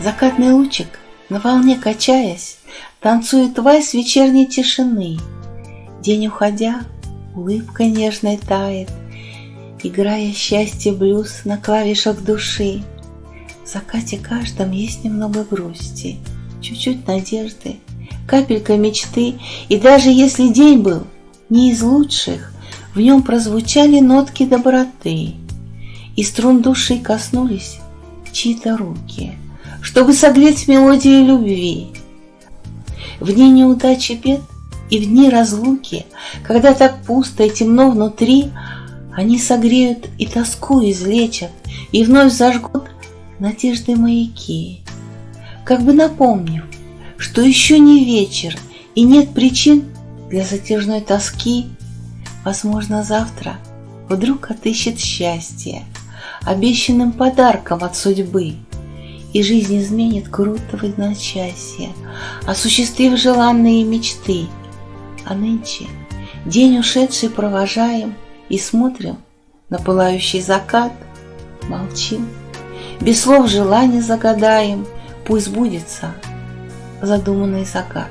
Закатный лучик, на волне качаясь, Танцует вальс вечерней тишины. День уходя, улыбка нежной тает, Играя счастье блюз на клавишах души. В закате каждом есть немного грусти, Чуть-чуть надежды, капелька мечты, И даже если день был не из лучших, В нем прозвучали нотки доброты, И струн души коснулись чьи-то руки, Чтобы согреть мелодию любви. В дни неудачи бед и в дни разлуки, Когда так пусто и темно внутри, Они согреют и тоску излечат, И вновь зажгут надежды маяки, Как бы напомнив, что еще не вечер И нет причин для затяжной тоски, Возможно, завтра вдруг отыщет счастье Обещанным подарком от судьбы — и жизнь изменит круто в одночасье, Осуществив желанные мечты. А нынче день ушедший провожаем И смотрим на пылающий закат, Молчим, без слов желания загадаем, Пусть сбудется задуманный закат.